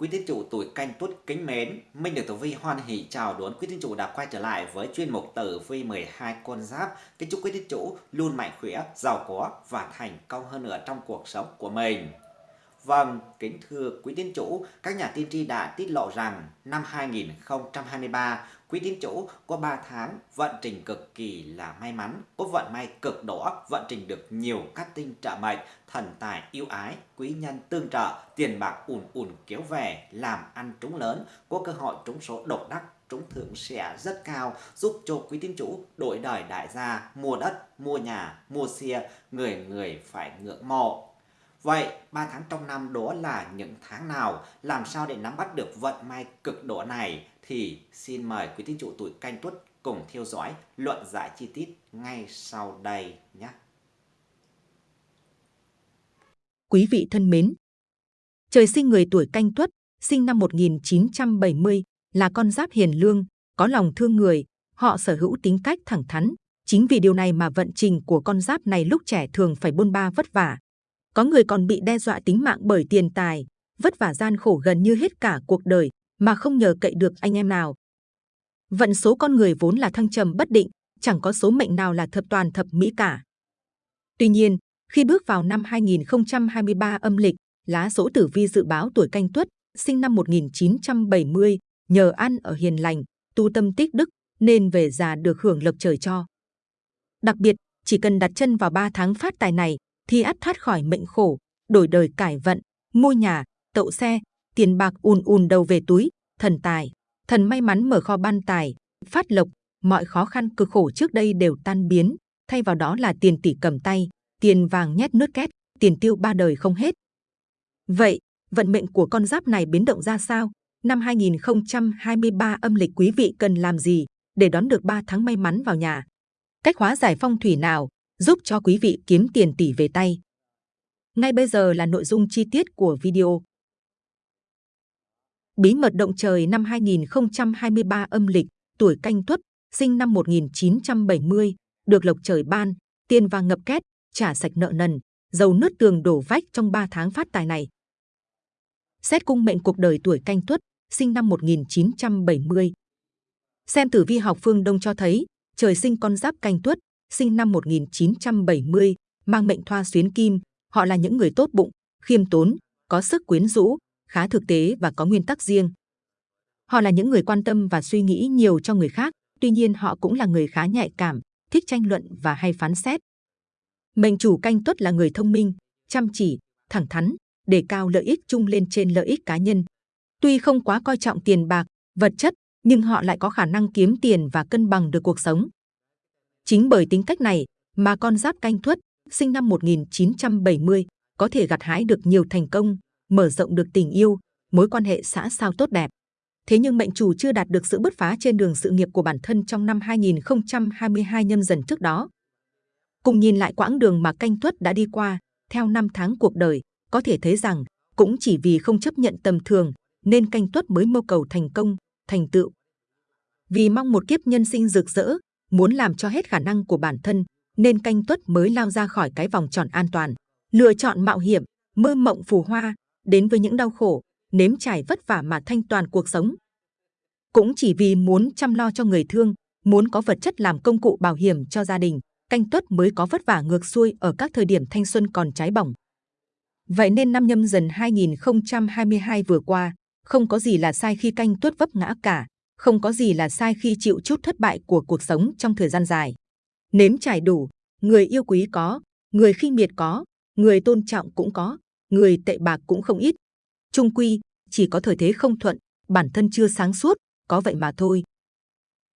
Quý tín chủ tuổi canh tuất kính mến, Minh được Tử Vi hoan hỷ chào đón quý tín chủ đã quay trở lại với chuyên mục Tử Vi 12 con giáp. Kính chúc quý tín chủ luôn mạnh khỏe, giàu có và thành công hơn nữa trong cuộc sống của mình. Vâng, kính thưa quý tín chủ, các nhà tiên tri đã tiết lộ rằng năm 2023, quý tín chủ có 3 tháng vận trình cực kỳ là may mắn, có vận may cực đỏ, vận trình được nhiều các tinh trợ mệnh, thần tài yêu ái, quý nhân tương trợ, tiền bạc ùn ùn kéo về, làm ăn trúng lớn, có cơ hội trúng số độc đắc trúng thưởng sẽ rất cao, giúp cho quý tín chủ đổi đời đại gia, mua đất, mua nhà, mua xe, người người phải ngưỡng mộ. Vậy 3 tháng trong năm đó là những tháng nào? Làm sao để nắm bắt được vận may cực độ này? Thì xin mời quý tín chủ tuổi canh tuất cùng theo dõi luận giải chi tiết ngay sau đây nhé. Quý vị thân mến, trời sinh người tuổi canh tuất, sinh năm 1970, là con giáp hiền lương, có lòng thương người, họ sở hữu tính cách thẳng thắn. Chính vì điều này mà vận trình của con giáp này lúc trẻ thường phải bôn ba vất vả, có người còn bị đe dọa tính mạng bởi tiền tài, vất vả gian khổ gần như hết cả cuộc đời mà không nhờ cậy được anh em nào. Vận số con người vốn là thăng trầm bất định, chẳng có số mệnh nào là thập toàn thập mỹ cả. Tuy nhiên, khi bước vào năm 2023 âm lịch, lá số tử vi dự báo tuổi canh tuất, sinh năm 1970, nhờ ăn ở hiền lành, tu tâm tích đức, nên về già được hưởng lộc trời cho. Đặc biệt, chỉ cần đặt chân vào 3 tháng phát tài này, thì ắt thoát khỏi mệnh khổ, đổi đời cải vận, mua nhà, tậu xe, tiền bạc ùn ùn đầu về túi, thần tài, thần may mắn mở kho ban tài, phát lộc, mọi khó khăn cực khổ trước đây đều tan biến, thay vào đó là tiền tỷ cầm tay, tiền vàng nhét nước két, tiền tiêu ba đời không hết. Vậy, vận mệnh của con giáp này biến động ra sao? Năm 2023 âm lịch quý vị cần làm gì để đón được 3 tháng may mắn vào nhà? Cách hóa giải phong thủy nào giúp cho quý vị kiếm tiền tỷ về tay. Ngay bây giờ là nội dung chi tiết của video. Bí mật động trời năm 2023 âm lịch, tuổi canh tuất, sinh năm 1970, được lộc trời ban, tiền vàng ngập két, trả sạch nợ nần, dầu nứt tường đổ vách trong 3 tháng phát tài này. Xét cung mệnh cuộc đời tuổi canh tuất, sinh năm 1970. Xem tử vi học phương Đông cho thấy, trời sinh con giáp canh tuất, sinh năm 1970, mang mệnh thoa xuyến kim. Họ là những người tốt bụng, khiêm tốn, có sức quyến rũ, khá thực tế và có nguyên tắc riêng. Họ là những người quan tâm và suy nghĩ nhiều cho người khác, tuy nhiên họ cũng là người khá nhạy cảm, thích tranh luận và hay phán xét. Mệnh chủ canh tuất là người thông minh, chăm chỉ, thẳng thắn, đề cao lợi ích chung lên trên lợi ích cá nhân. Tuy không quá coi trọng tiền bạc, vật chất, nhưng họ lại có khả năng kiếm tiền và cân bằng được cuộc sống. Chính bởi tính cách này mà con giáp canh tuất sinh năm 1970 có thể gặt hái được nhiều thành công, mở rộng được tình yêu, mối quan hệ xã sao tốt đẹp. Thế nhưng mệnh chủ chưa đạt được sự bứt phá trên đường sự nghiệp của bản thân trong năm 2022 nhâm dần trước đó. Cùng nhìn lại quãng đường mà canh tuất đã đi qua, theo năm tháng cuộc đời, có thể thấy rằng cũng chỉ vì không chấp nhận tầm thường nên canh tuất mới mưu cầu thành công, thành tựu. Vì mong một kiếp nhân sinh rực rỡ, muốn làm cho hết khả năng của bản thân, nên canh tuất mới lao ra khỏi cái vòng tròn an toàn, lựa chọn mạo hiểm, mơ mộng phù hoa, đến với những đau khổ, nếm trải vất vả mà thanh toàn cuộc sống. Cũng chỉ vì muốn chăm lo cho người thương, muốn có vật chất làm công cụ bảo hiểm cho gia đình, canh tuất mới có vất vả ngược xuôi ở các thời điểm thanh xuân còn trái bỏng. Vậy nên năm nhâm dần 2022 vừa qua, không có gì là sai khi canh tuất vấp ngã cả, không có gì là sai khi chịu chút thất bại của cuộc sống trong thời gian dài. Nếm trải đủ, người yêu quý có, người khinh miệt có, người tôn trọng cũng có, người tệ bạc cũng không ít. Trung quy, chỉ có thời thế không thuận, bản thân chưa sáng suốt, có vậy mà thôi.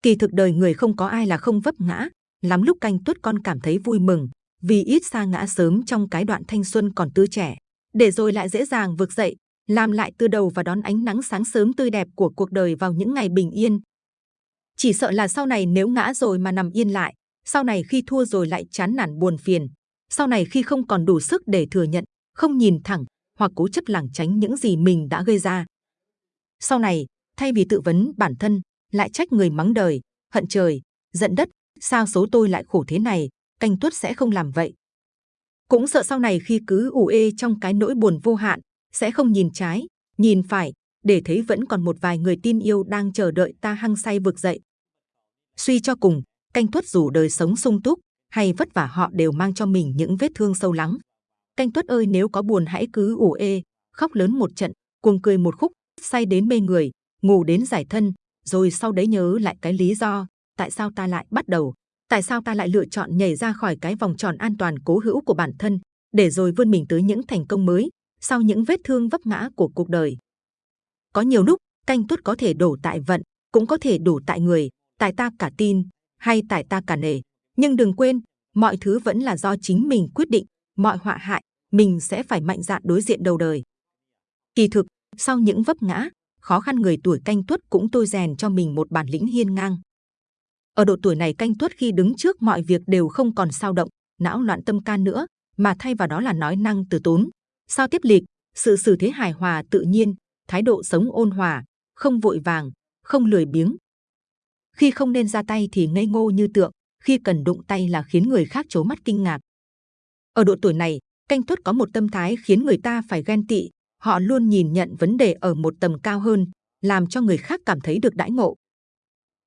Kỳ thực đời người không có ai là không vấp ngã, lắm lúc canh tuất con cảm thấy vui mừng, vì ít xa ngã sớm trong cái đoạn thanh xuân còn tươi trẻ, để rồi lại dễ dàng vực dậy, làm lại từ đầu và đón ánh nắng sáng sớm tươi đẹp của cuộc đời vào những ngày bình yên. Chỉ sợ là sau này nếu ngã rồi mà nằm yên lại, sau này khi thua rồi lại chán nản buồn phiền, sau này khi không còn đủ sức để thừa nhận, không nhìn thẳng hoặc cố chấp lảng tránh những gì mình đã gây ra. Sau này, thay vì tự vấn bản thân, lại trách người mắng đời, hận trời, giận đất, sao số tôi lại khổ thế này, canh tuất sẽ không làm vậy. Cũng sợ sau này khi cứ ủ ê trong cái nỗi buồn vô hạn, sẽ không nhìn trái, nhìn phải, để thấy vẫn còn một vài người tin yêu đang chờ đợi ta hăng say vực dậy. Suy cho cùng, canh tuất dù đời sống sung túc hay vất vả họ đều mang cho mình những vết thương sâu lắng. Canh tuất ơi nếu có buồn hãy cứ ủ ê, khóc lớn một trận, cuồng cười một khúc, say đến mê người, ngủ đến giải thân, rồi sau đấy nhớ lại cái lý do, tại sao ta lại bắt đầu, tại sao ta lại lựa chọn nhảy ra khỏi cái vòng tròn an toàn cố hữu của bản thân, để rồi vươn mình tới những thành công mới, sau những vết thương vấp ngã của cuộc đời. Có nhiều lúc, canh tuất có thể đổ tại vận, cũng có thể đổ tại người, tại ta cả tin, hay tại ta cả nể. Nhưng đừng quên, mọi thứ vẫn là do chính mình quyết định, mọi họa hại, mình sẽ phải mạnh dạn đối diện đầu đời. Kỳ thực, sau những vấp ngã, khó khăn người tuổi canh tuất cũng tôi rèn cho mình một bản lĩnh hiên ngang. Ở độ tuổi này canh tuất khi đứng trước mọi việc đều không còn sao động, não loạn tâm can nữa, mà thay vào đó là nói năng từ tốn. Sao tiếp lịch, sự xử thế hài hòa tự nhiên, thái độ sống ôn hòa, không vội vàng, không lười biếng. Khi không nên ra tay thì ngây ngô như tượng, khi cần đụng tay là khiến người khác chố mắt kinh ngạc. Ở độ tuổi này, canh tuất có một tâm thái khiến người ta phải ghen tị, họ luôn nhìn nhận vấn đề ở một tầm cao hơn, làm cho người khác cảm thấy được đãi ngộ.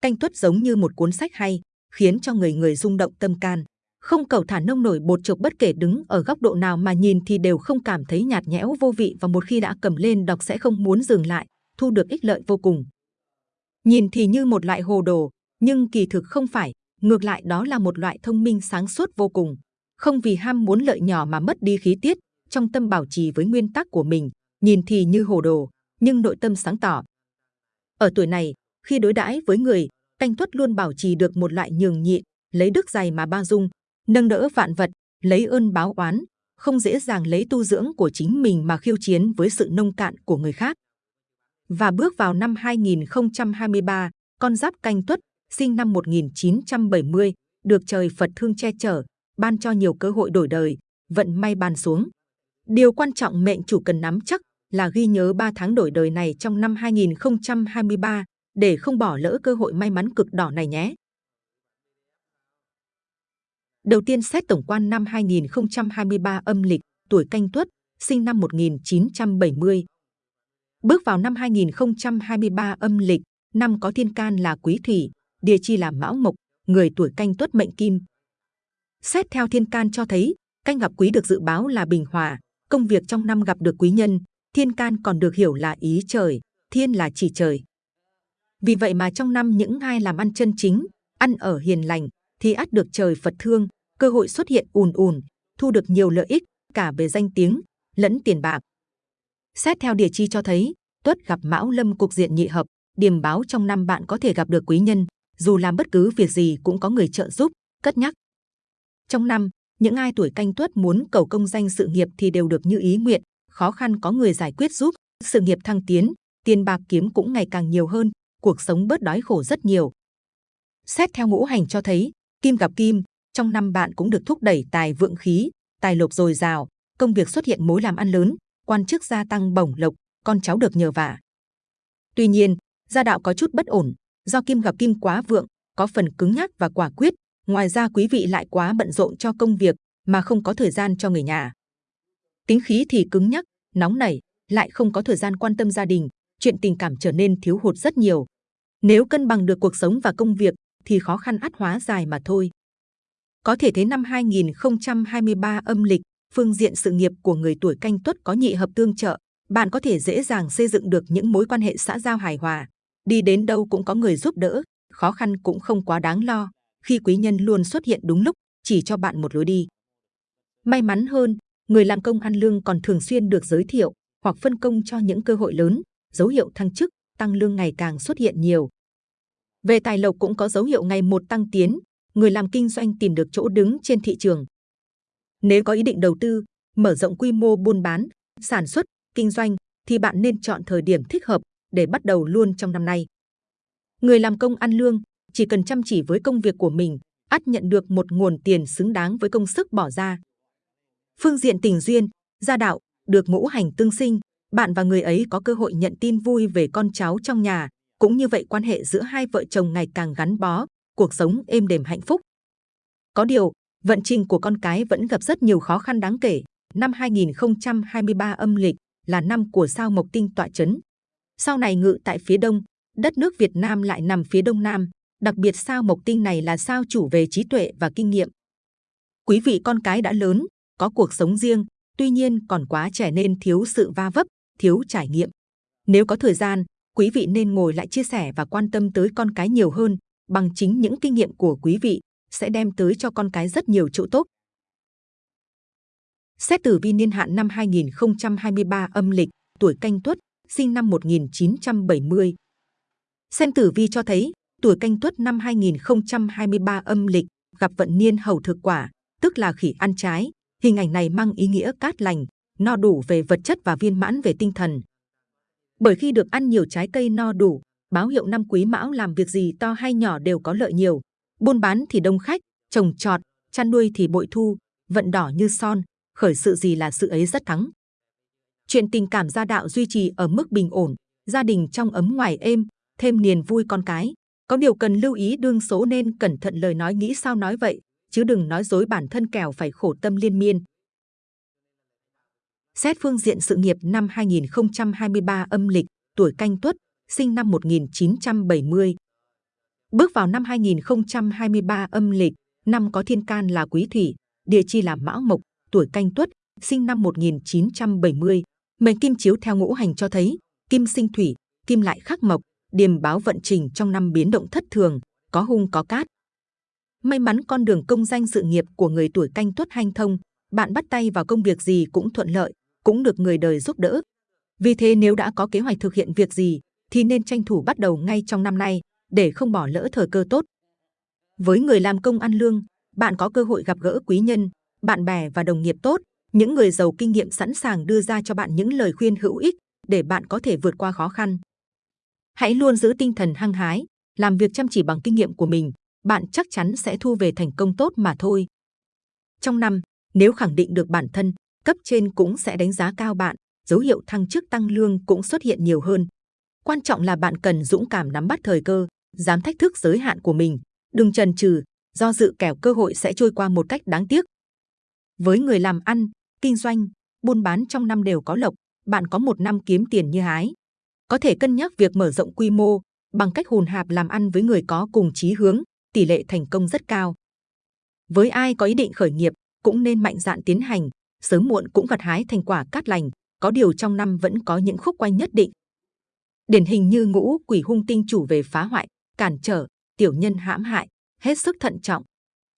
Canh tuất giống như một cuốn sách hay, khiến cho người người rung động tâm can. Không cầu thả nông nổi bột chộp bất kể đứng ở góc độ nào mà nhìn thì đều không cảm thấy nhạt nhẽo vô vị và một khi đã cầm lên đọc sẽ không muốn dừng lại, thu được ích lợi vô cùng. Nhìn thì như một loại hồ đồ, nhưng kỳ thực không phải, ngược lại đó là một loại thông minh sáng suốt vô cùng. Không vì ham muốn lợi nhỏ mà mất đi khí tiết, trong tâm bảo trì với nguyên tắc của mình, nhìn thì như hồ đồ, nhưng nội tâm sáng tỏ. Ở tuổi này, khi đối đãi với người, canh tuất luôn bảo trì được một loại nhường nhịn, lấy đức dày mà bao dung, nâng đỡ vạn vật, lấy ơn báo oán, không dễ dàng lấy tu dưỡng của chính mình mà khiêu chiến với sự nông cạn của người khác. Và bước vào năm 2023, con giáp canh tuất, sinh năm 1970, được trời Phật thương che chở, ban cho nhiều cơ hội đổi đời, vận may ban xuống. Điều quan trọng mệnh chủ cần nắm chắc là ghi nhớ 3 tháng đổi đời này trong năm 2023 để không bỏ lỡ cơ hội may mắn cực đỏ này nhé. Đầu tiên xét tổng quan năm 2023 âm lịch, tuổi canh tuất, sinh năm 1970. Bước vào năm 2023 âm lịch, năm có thiên can là quý thủy, địa chi là mão mộc, người tuổi canh tuất mệnh kim. Xét theo thiên can cho thấy, canh gặp quý được dự báo là bình hòa, công việc trong năm gặp được quý nhân, thiên can còn được hiểu là ý trời, thiên là chỉ trời. Vì vậy mà trong năm những ai làm ăn chân chính, ăn ở hiền lành, thì ắt được trời Phật thương, cơ hội xuất hiện ùn ùn, thu được nhiều lợi ích cả về danh tiếng lẫn tiền bạc. Xét theo địa chi cho thấy, tuất gặp mão lâm cục diện nhị hợp, điềm báo trong năm bạn có thể gặp được quý nhân, dù làm bất cứ việc gì cũng có người trợ giúp, cất nhắc. Trong năm, những ai tuổi canh tuất muốn cầu công danh sự nghiệp thì đều được như ý nguyện, khó khăn có người giải quyết giúp, sự nghiệp thăng tiến, tiền bạc kiếm cũng ngày càng nhiều hơn, cuộc sống bớt đói khổ rất nhiều. Xét theo ngũ hành cho thấy, kim gặp kim, trong năm bạn cũng được thúc đẩy tài vượng khí, tài lộc dồi dào, công việc xuất hiện mối làm ăn lớn, quan chức gia tăng bổng lộc, con cháu được nhờ vả. Tuy nhiên, gia đạo có chút bất ổn, do kim gặp kim quá vượng, có phần cứng nhắc và quả quyết. Ngoài ra quý vị lại quá bận rộn cho công việc mà không có thời gian cho người nhà. Tính khí thì cứng nhắc, nóng nảy, lại không có thời gian quan tâm gia đình, chuyện tình cảm trở nên thiếu hụt rất nhiều. Nếu cân bằng được cuộc sống và công việc thì khó khăn ắt hóa dài mà thôi. Có thể thấy năm 2023 âm lịch, phương diện sự nghiệp của người tuổi canh tuất có nhị hợp tương trợ, bạn có thể dễ dàng xây dựng được những mối quan hệ xã giao hài hòa. Đi đến đâu cũng có người giúp đỡ, khó khăn cũng không quá đáng lo, khi quý nhân luôn xuất hiện đúng lúc, chỉ cho bạn một lối đi. May mắn hơn, người làm công ăn lương còn thường xuyên được giới thiệu hoặc phân công cho những cơ hội lớn, dấu hiệu thăng chức, tăng lương ngày càng xuất hiện nhiều. Về tài lộc cũng có dấu hiệu ngày một tăng tiến, người làm kinh doanh tìm được chỗ đứng trên thị trường. Nếu có ý định đầu tư, mở rộng quy mô buôn bán, sản xuất, kinh doanh, thì bạn nên chọn thời điểm thích hợp để bắt đầu luôn trong năm nay. Người làm công ăn lương chỉ cần chăm chỉ với công việc của mình, ắt nhận được một nguồn tiền xứng đáng với công sức bỏ ra. Phương diện tình duyên, gia đạo, được ngũ hành tương sinh, bạn và người ấy có cơ hội nhận tin vui về con cháu trong nhà, cũng như vậy quan hệ giữa hai vợ chồng ngày càng gắn bó, cuộc sống êm đềm hạnh phúc. Có điều, vận trình của con cái vẫn gặp rất nhiều khó khăn đáng kể. Năm 2023 âm lịch là năm của sao mộc tinh tọa chấn. Sau này ngự tại phía đông, đất nước Việt Nam lại nằm phía đông nam. Đặc biệt sao mộc tinh này là sao chủ về trí tuệ và kinh nghiệm. Quý vị con cái đã lớn, có cuộc sống riêng, tuy nhiên còn quá trẻ nên thiếu sự va vấp, thiếu trải nghiệm. Nếu có thời gian, quý vị nên ngồi lại chia sẻ và quan tâm tới con cái nhiều hơn, bằng chính những kinh nghiệm của quý vị sẽ đem tới cho con cái rất nhiều chỗ tốt. Xét tử vi niên hạn năm 2023 âm lịch, tuổi canh tuất, sinh năm 1970. Xem tử vi cho thấy, tuổi canh tuất năm 2023 âm lịch gặp vận niên hầu thực quả, tức là khỉ ăn trái. Hình ảnh này mang ý nghĩa cát lành, no đủ về vật chất và viên mãn về tinh thần. Bởi khi được ăn nhiều trái cây no đủ, báo hiệu năm quý mão làm việc gì to hay nhỏ đều có lợi nhiều. Buôn bán thì đông khách, trồng trọt, chăn nuôi thì bội thu, vận đỏ như son, khởi sự gì là sự ấy rất thắng. Chuyện tình cảm gia đạo duy trì ở mức bình ổn, gia đình trong ấm ngoài êm, thêm niềm vui con cái. Có điều cần lưu ý đương số nên cẩn thận lời nói nghĩ sao nói vậy, chứ đừng nói dối bản thân kẻo phải khổ tâm liên miên. Xét phương diện sự nghiệp năm 2023 âm lịch, tuổi canh tuất, sinh năm 1970. Bước vào năm 2023 âm lịch, năm có thiên can là quý thủy, địa chi là mão mộc, tuổi canh tuất, sinh năm 1970. Mệnh kim chiếu theo ngũ hành cho thấy, kim sinh thủy, kim lại khắc mộc, điềm báo vận trình trong năm biến động thất thường, có hung có cát. May mắn con đường công danh sự nghiệp của người tuổi canh tuất hanh thông, bạn bắt tay vào công việc gì cũng thuận lợi, cũng được người đời giúp đỡ. Vì thế nếu đã có kế hoạch thực hiện việc gì, thì nên tranh thủ bắt đầu ngay trong năm nay, để không bỏ lỡ thời cơ tốt. Với người làm công ăn lương, bạn có cơ hội gặp gỡ quý nhân, bạn bè và đồng nghiệp tốt, những người giàu kinh nghiệm sẵn sàng đưa ra cho bạn những lời khuyên hữu ích để bạn có thể vượt qua khó khăn. Hãy luôn giữ tinh thần hăng hái, làm việc chăm chỉ bằng kinh nghiệm của mình, bạn chắc chắn sẽ thu về thành công tốt mà thôi. Trong năm, nếu khẳng định được bản thân, cấp trên cũng sẽ đánh giá cao bạn, dấu hiệu thăng chức tăng lương cũng xuất hiện nhiều hơn. Quan trọng là bạn cần dũng cảm nắm bắt thời cơ, dám thách thức giới hạn của mình, đừng chần chừ, do dự kẻo cơ hội sẽ trôi qua một cách đáng tiếc. Với người làm ăn, kinh doanh, buôn bán trong năm đều có lộc, bạn có một năm kiếm tiền như hái. Có thể cân nhắc việc mở rộng quy mô bằng cách hùn hạp làm ăn với người có cùng chí hướng, tỷ lệ thành công rất cao. Với ai có ý định khởi nghiệp, cũng nên mạnh dạn tiến hành, sớm muộn cũng gặt hái thành quả cát lành. Có điều trong năm vẫn có những khúc quanh nhất định. Điển hình như ngũ quỷ hung tinh chủ về phá hoại, cản trở, tiểu nhân hãm hại, hết sức thận trọng.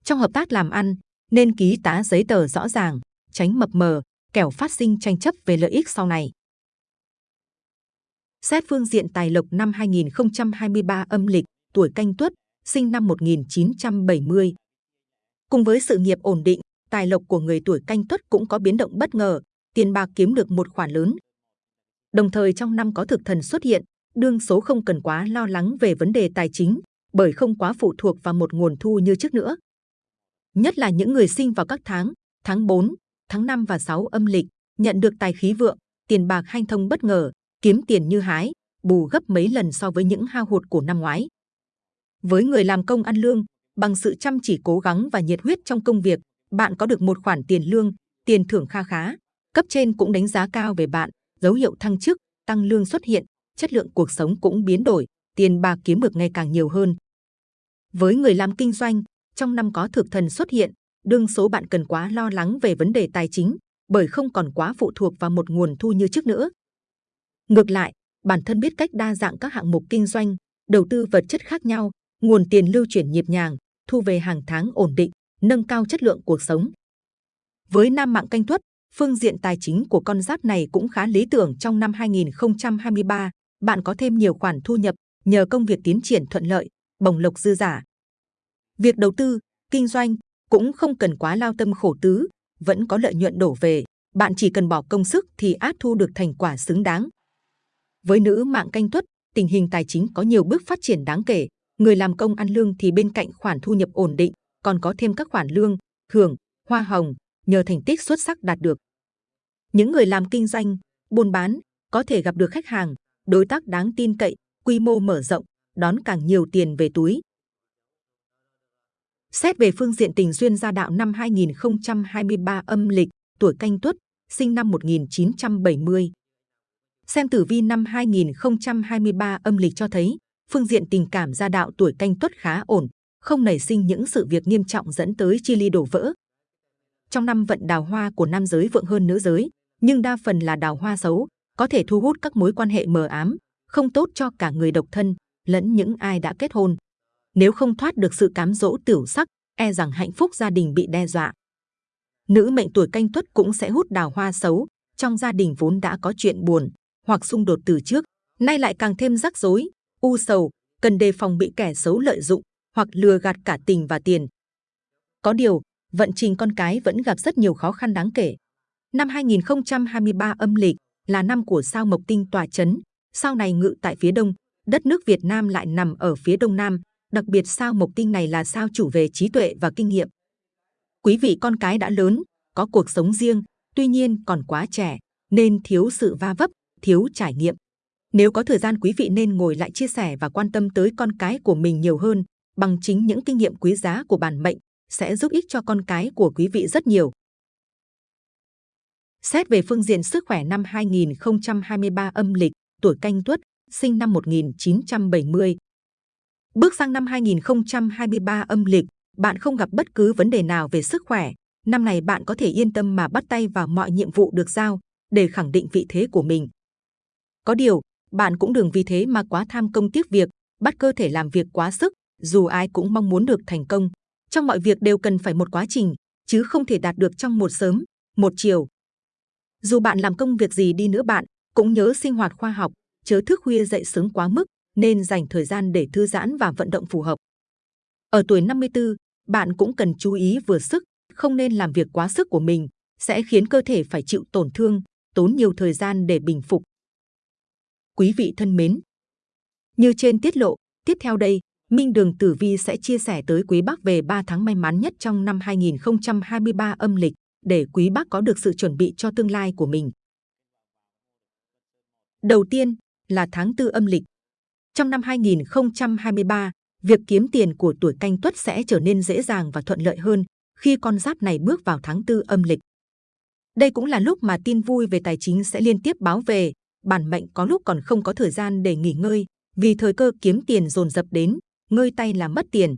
Trong hợp tác làm ăn, nên ký tá giấy tờ rõ ràng, tránh mập mờ, kẻo phát sinh tranh chấp về lợi ích sau này. Xét phương diện tài lộc năm 2023 âm lịch, tuổi canh tuất, sinh năm 1970. Cùng với sự nghiệp ổn định, tài lộc của người tuổi canh tuất cũng có biến động bất ngờ, tiền bạc kiếm được một khoản lớn. Đồng thời trong năm có thực thần xuất hiện, đương số không cần quá lo lắng về vấn đề tài chính, bởi không quá phụ thuộc vào một nguồn thu như trước nữa. Nhất là những người sinh vào các tháng, tháng 4, tháng 5 và 6 âm lịch, nhận được tài khí vượng, tiền bạc hanh thông bất ngờ, kiếm tiền như hái, bù gấp mấy lần so với những hao hụt của năm ngoái. Với người làm công ăn lương, bằng sự chăm chỉ cố gắng và nhiệt huyết trong công việc, bạn có được một khoản tiền lương, tiền thưởng kha khá. Cấp trên cũng đánh giá cao về bạn, dấu hiệu thăng chức, tăng lương xuất hiện, chất lượng cuộc sống cũng biến đổi, tiền bạc kiếm được ngày càng nhiều hơn. Với người làm kinh doanh, trong năm có thực thần xuất hiện, đương số bạn cần quá lo lắng về vấn đề tài chính, bởi không còn quá phụ thuộc vào một nguồn thu như trước nữa. Ngược lại, bản thân biết cách đa dạng các hạng mục kinh doanh, đầu tư vật chất khác nhau, nguồn tiền lưu chuyển nhịp nhàng, thu về hàng tháng ổn định, nâng cao chất lượng cuộc sống. Với nam mạng canh tuất, phương diện tài chính của con giáp này cũng khá lý tưởng trong năm 2023. Bạn có thêm nhiều khoản thu nhập nhờ công việc tiến triển thuận lợi, bồng lộc dư giả. Việc đầu tư, kinh doanh cũng không cần quá lao tâm khổ tứ, vẫn có lợi nhuận đổ về. Bạn chỉ cần bỏ công sức thì át thu được thành quả xứng đáng. Với nữ mạng canh tuất, tình hình tài chính có nhiều bước phát triển đáng kể. Người làm công ăn lương thì bên cạnh khoản thu nhập ổn định, còn có thêm các khoản lương, hưởng, hoa hồng nhờ thành tích xuất sắc đạt được. Những người làm kinh doanh, buôn bán có thể gặp được khách hàng, đối tác đáng tin cậy, quy mô mở rộng, đón càng nhiều tiền về túi. Xét về phương diện tình duyên gia đạo năm 2023 âm lịch, tuổi canh tuất, sinh năm 1970. Xem tử vi năm 2023 âm lịch cho thấy, phương diện tình cảm gia đạo tuổi canh tuất khá ổn, không nảy sinh những sự việc nghiêm trọng dẫn tới chia ly đổ vỡ. Trong năm vận đào hoa của nam giới vượng hơn nữ giới, nhưng đa phần là đào hoa xấu, có thể thu hút các mối quan hệ mờ ám, không tốt cho cả người độc thân lẫn những ai đã kết hôn. Nếu không thoát được sự cám dỗ tiểu sắc, e rằng hạnh phúc gia đình bị đe dọa. Nữ mệnh tuổi canh tuất cũng sẽ hút đào hoa xấu, trong gia đình vốn đã có chuyện buồn hoặc xung đột từ trước, nay lại càng thêm rắc rối, u sầu, cần đề phòng bị kẻ xấu lợi dụng hoặc lừa gạt cả tình và tiền. Có điều, vận trình con cái vẫn gặp rất nhiều khó khăn đáng kể. Năm 2023 âm lịch là năm của sao Mộc Tinh tòa chấn, sao này ngự tại phía đông, đất nước Việt Nam lại nằm ở phía đông nam, đặc biệt sao Mộc Tinh này là sao chủ về trí tuệ và kinh nghiệm. Quý vị con cái đã lớn, có cuộc sống riêng, tuy nhiên còn quá trẻ, nên thiếu sự va vấp, thiếu trải nghiệm. Nếu có thời gian quý vị nên ngồi lại chia sẻ và quan tâm tới con cái của mình nhiều hơn, bằng chính những kinh nghiệm quý giá của bản mệnh sẽ giúp ích cho con cái của quý vị rất nhiều. Xét về phương diện sức khỏe năm 2023 âm lịch, tuổi canh tuất, sinh năm 1970. Bước sang năm 2023 âm lịch, bạn không gặp bất cứ vấn đề nào về sức khỏe. Năm này bạn có thể yên tâm mà bắt tay vào mọi nhiệm vụ được giao để khẳng định vị thế của mình. Có điều, bạn cũng đừng vì thế mà quá tham công tiếc việc, bắt cơ thể làm việc quá sức, dù ai cũng mong muốn được thành công. Trong mọi việc đều cần phải một quá trình, chứ không thể đạt được trong một sớm, một chiều. Dù bạn làm công việc gì đi nữa bạn, cũng nhớ sinh hoạt khoa học, chớ thức khuya dậy sớm quá mức, nên dành thời gian để thư giãn và vận động phù hợp. Ở tuổi 54, bạn cũng cần chú ý vừa sức, không nên làm việc quá sức của mình, sẽ khiến cơ thể phải chịu tổn thương, tốn nhiều thời gian để bình phục. Quý vị thân mến, như trên tiết lộ, tiếp theo đây, Minh Đường Tử Vi sẽ chia sẻ tới quý bác về 3 tháng may mắn nhất trong năm 2023 âm lịch để quý bác có được sự chuẩn bị cho tương lai của mình. Đầu tiên là tháng tư âm lịch. Trong năm 2023, việc kiếm tiền của tuổi canh tuất sẽ trở nên dễ dàng và thuận lợi hơn khi con giáp này bước vào tháng tư âm lịch. Đây cũng là lúc mà tin vui về tài chính sẽ liên tiếp báo về, bản mệnh có lúc còn không có thời gian để nghỉ ngơi, vì thời cơ kiếm tiền dồn dập đến, ngơi tay là mất tiền.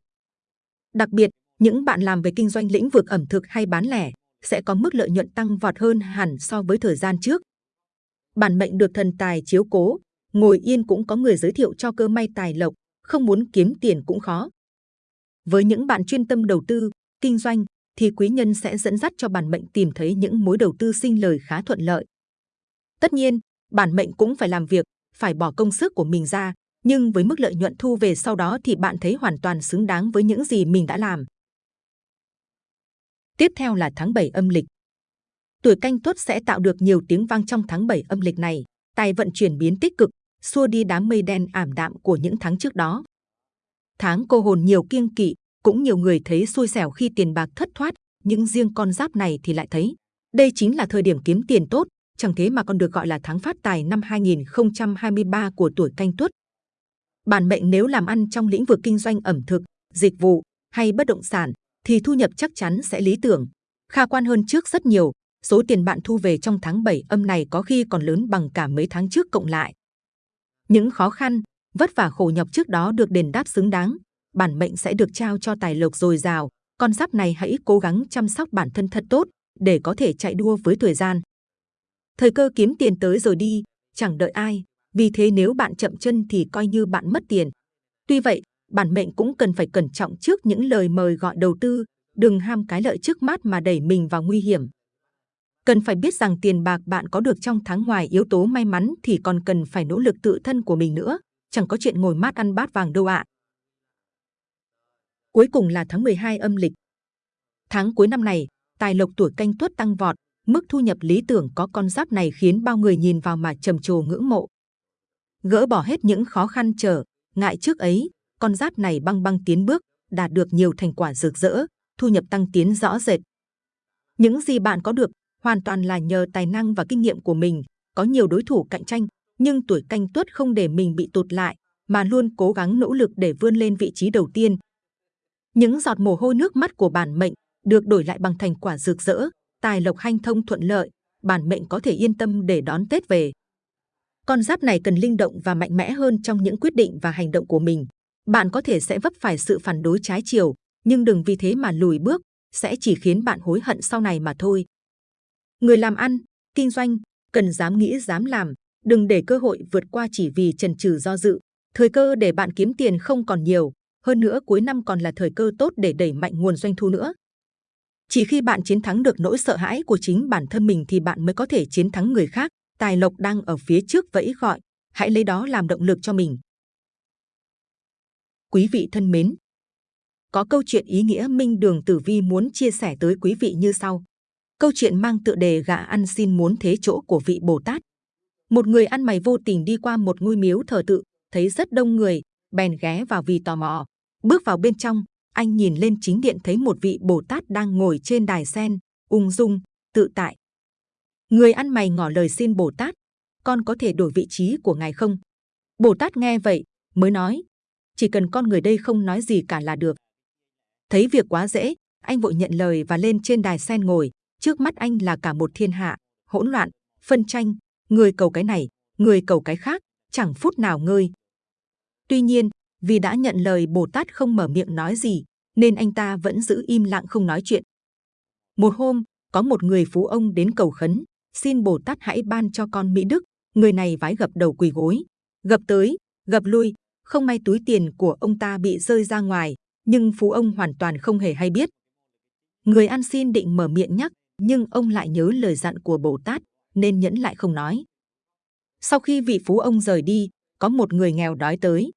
Đặc biệt, những bạn làm về kinh doanh lĩnh vực ẩm thực hay bán lẻ sẽ có mức lợi nhuận tăng vọt hơn hẳn so với thời gian trước. Bản mệnh được thần tài chiếu cố, ngồi yên cũng có người giới thiệu cho cơ may tài lộc, không muốn kiếm tiền cũng khó. Với những bạn chuyên tâm đầu tư, kinh doanh, thì quý nhân sẽ dẫn dắt cho bản mệnh tìm thấy những mối đầu tư sinh lời khá thuận lợi. Tất nhiên, bản mệnh cũng phải làm việc, phải bỏ công sức của mình ra, nhưng với mức lợi nhuận thu về sau đó thì bạn thấy hoàn toàn xứng đáng với những gì mình đã làm. Tiếp theo là tháng 7 âm lịch. Tuổi canh tuất sẽ tạo được nhiều tiếng vang trong tháng 7 âm lịch này, tài vận chuyển biến tích cực, xua đi đám mây đen ảm đạm của những tháng trước đó. Tháng cô hồn nhiều kiêng kỵ, cũng nhiều người thấy xui xẻo khi tiền bạc thất thoát, nhưng riêng con giáp này thì lại thấy đây chính là thời điểm kiếm tiền tốt, chẳng thế mà còn được gọi là tháng phát tài năm 2023 của tuổi canh tuất. Bản mệnh nếu làm ăn trong lĩnh vực kinh doanh ẩm thực, dịch vụ hay bất động sản thì thu nhập chắc chắn sẽ lý tưởng, khả quan hơn trước rất nhiều. Số tiền bạn thu về trong tháng 7 âm này có khi còn lớn bằng cả mấy tháng trước cộng lại. Những khó khăn, vất vả khổ nhọc trước đó được đền đáp xứng đáng, bản mệnh sẽ được trao cho tài lộc dồi dào. Con giáp này hãy cố gắng chăm sóc bản thân thật tốt để có thể chạy đua với thời gian. Thời cơ kiếm tiền tới rồi đi, chẳng đợi ai. Vì thế nếu bạn chậm chân thì coi như bạn mất tiền. Tuy vậy, bản mệnh cũng cần phải cẩn trọng trước những lời mời gọi đầu tư, đừng ham cái lợi trước mắt mà đẩy mình vào nguy hiểm. Cần phải biết rằng tiền bạc bạn có được trong tháng ngoài yếu tố may mắn thì còn cần phải nỗ lực tự thân của mình nữa, chẳng có chuyện ngồi mát ăn bát vàng đâu ạ. Cuối cùng là tháng 12 âm lịch. Tháng cuối năm này, tài lộc tuổi canh tuất tăng vọt, mức thu nhập lý tưởng có con giáp này khiến bao người nhìn vào mà trầm trồ ngưỡng mộ. Gỡ bỏ hết những khó khăn trở, ngại trước ấy, con giáp này băng băng tiến bước, đạt được nhiều thành quả rực rỡ, thu nhập tăng tiến rõ rệt. Những gì bạn có được hoàn toàn là nhờ tài năng và kinh nghiệm của mình. Có nhiều đối thủ cạnh tranh, nhưng tuổi canh tuất không để mình bị tụt lại, mà luôn cố gắng nỗ lực để vươn lên vị trí đầu tiên. Những giọt mồ hôi nước mắt của bản mệnh được đổi lại bằng thành quả rực rỡ, tài lộc hanh thông thuận lợi, bản mệnh có thể yên tâm để đón Tết về. Con giáp này cần linh động và mạnh mẽ hơn trong những quyết định và hành động của mình. Bạn có thể sẽ vấp phải sự phản đối trái chiều, nhưng đừng vì thế mà lùi bước, sẽ chỉ khiến bạn hối hận sau này mà thôi. Người làm ăn, kinh doanh, cần dám nghĩ dám làm, đừng để cơ hội vượt qua chỉ vì chần chừ do dự. Thời cơ để bạn kiếm tiền không còn nhiều, hơn nữa cuối năm còn là thời cơ tốt để đẩy mạnh nguồn doanh thu nữa. Chỉ khi bạn chiến thắng được nỗi sợ hãi của chính bản thân mình thì bạn mới có thể chiến thắng người khác. Tài lộc đang ở phía trước vẫy gọi, hãy lấy đó làm động lực cho mình. Quý vị thân mến, có câu chuyện ý nghĩa Minh Đường Tử Vi muốn chia sẻ tới quý vị như sau. Câu chuyện mang tựa đề gà ăn xin muốn thế chỗ của vị Bồ Tát. Một người ăn mày vô tình đi qua một ngôi miếu thờ tự, thấy rất đông người, bèn ghé vào vì tò mò. Bước vào bên trong, anh nhìn lên chính điện thấy một vị Bồ Tát đang ngồi trên đài sen, ung dung, tự tại. Người ăn mày ngỏ lời xin Bồ Tát, con có thể đổi vị trí của ngài không? Bồ Tát nghe vậy, mới nói, chỉ cần con người đây không nói gì cả là được. Thấy việc quá dễ, anh vội nhận lời và lên trên đài sen ngồi. Trước mắt anh là cả một thiên hạ, hỗn loạn, phân tranh, người cầu cái này, người cầu cái khác, chẳng phút nào ngơi. Tuy nhiên, vì đã nhận lời Bồ Tát không mở miệng nói gì, nên anh ta vẫn giữ im lặng không nói chuyện. Một hôm, có một người phú ông đến cầu khấn, xin Bồ Tát hãy ban cho con Mỹ Đức. Người này vái gập đầu quỳ gối, gập tới, gập lui, không may túi tiền của ông ta bị rơi ra ngoài, nhưng phú ông hoàn toàn không hề hay biết. Người ăn xin định mở miệng nhắc, nhưng ông lại nhớ lời dặn của Bồ Tát, nên nhẫn lại không nói. Sau khi vị phú ông rời đi, có một người nghèo đói tới.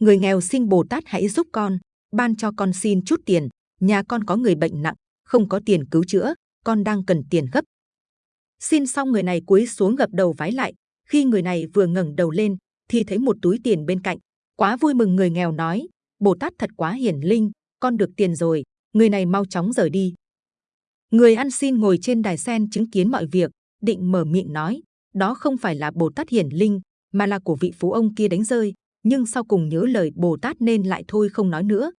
Người nghèo xin Bồ Tát hãy giúp con, ban cho con xin chút tiền. Nhà con có người bệnh nặng, không có tiền cứu chữa, con đang cần tiền gấp. Xin xong người này cúi xuống gập đầu vái lại. Khi người này vừa ngẩng đầu lên, thì thấy một túi tiền bên cạnh. Quá vui mừng người nghèo nói, Bồ Tát thật quá hiển linh, con được tiền rồi, người này mau chóng rời đi. Người ăn xin ngồi trên đài sen chứng kiến mọi việc, định mở miệng nói, đó không phải là Bồ Tát hiển linh, mà là của vị phú ông kia đánh rơi, nhưng sau cùng nhớ lời Bồ Tát nên lại thôi không nói nữa.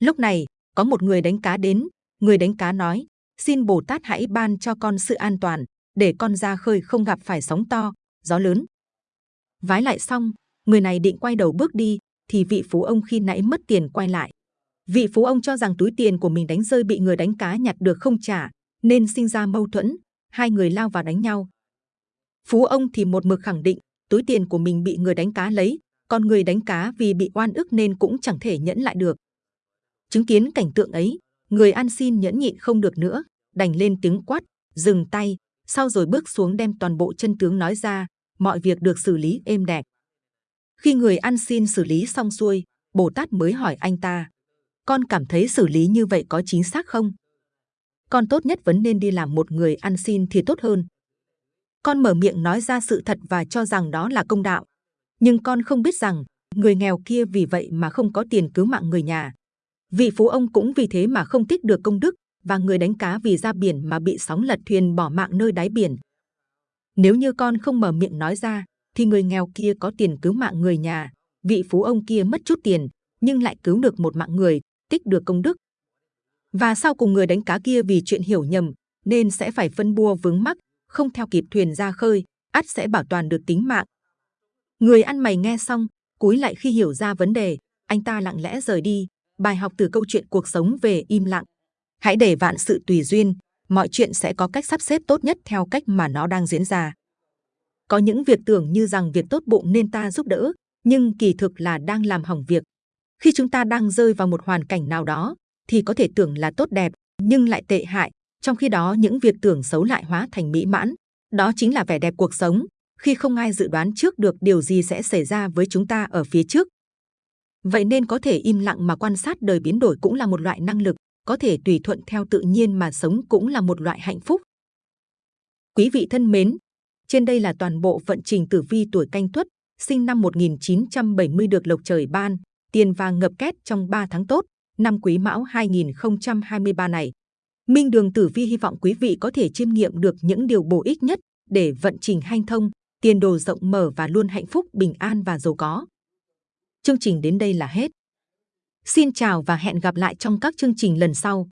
Lúc này, có một người đánh cá đến, người đánh cá nói, xin Bồ Tát hãy ban cho con sự an toàn, để con ra khơi không gặp phải sóng to, gió lớn. Vái lại xong, người này định quay đầu bước đi, thì vị phú ông khi nãy mất tiền quay lại. Vị phú ông cho rằng túi tiền của mình đánh rơi bị người đánh cá nhặt được không trả, nên sinh ra mâu thuẫn, hai người lao vào đánh nhau. Phú ông thì một mực khẳng định túi tiền của mình bị người đánh cá lấy, còn người đánh cá vì bị oan ức nên cũng chẳng thể nhẫn lại được. Chứng kiến cảnh tượng ấy, người ăn xin nhẫn nhịn không được nữa, đành lên tiếng quát, dừng tay, sau rồi bước xuống đem toàn bộ chân tướng nói ra, mọi việc được xử lý êm đẹp. Khi người ăn xin xử lý xong xuôi, Bồ Tát mới hỏi anh ta, con cảm thấy xử lý như vậy có chính xác không? Con tốt nhất vẫn nên đi làm một người ăn xin thì tốt hơn. Con mở miệng nói ra sự thật và cho rằng đó là công đạo. Nhưng con không biết rằng, người nghèo kia vì vậy mà không có tiền cứu mạng người nhà. Vị phú ông cũng vì thế mà không tích được công đức, và người đánh cá vì ra biển mà bị sóng lật thuyền bỏ mạng nơi đáy biển. Nếu như con không mở miệng nói ra, thì người nghèo kia có tiền cứu mạng người nhà, vị phú ông kia mất chút tiền, nhưng lại cứu được một mạng người, tích được công đức. Và sau cùng người đánh cá kia vì chuyện hiểu nhầm, nên sẽ phải phân bua vướng mắc, không theo kịp thuyền ra khơi, ắt sẽ bảo toàn được tính mạng. Người ăn mày nghe xong, cúi lại khi hiểu ra vấn đề, anh ta lặng lẽ rời đi. Bài học từ câu chuyện cuộc sống về im lặng. Hãy để vạn sự tùy duyên, mọi chuyện sẽ có cách sắp xếp tốt nhất theo cách mà nó đang diễn ra. Có những việc tưởng như rằng việc tốt bụng nên ta giúp đỡ, nhưng kỳ thực là đang làm hỏng việc. Khi chúng ta đang rơi vào một hoàn cảnh nào đó, thì có thể tưởng là tốt đẹp, nhưng lại tệ hại. Trong khi đó, những việc tưởng xấu lại hóa thành mỹ mãn. Đó chính là vẻ đẹp cuộc sống. Khi không ai dự đoán trước được điều gì sẽ xảy ra với chúng ta ở phía trước. Vậy nên có thể im lặng mà quan sát đời biến đổi cũng là một loại năng lực, có thể tùy thuận theo tự nhiên mà sống cũng là một loại hạnh phúc. Quý vị thân mến, trên đây là toàn bộ vận trình tử vi tuổi canh tuất, sinh năm 1970 được lộc trời ban, tiền vàng ngập két trong 3 tháng tốt, năm quý mão 2023 này. Minh Đường Tử Vi hy vọng quý vị có thể chiêm nghiệm được những điều bổ ích nhất để vận trình hanh thông, tiền đồ rộng mở và luôn hạnh phúc, bình an và giàu có. Chương trình đến đây là hết. Xin chào và hẹn gặp lại trong các chương trình lần sau.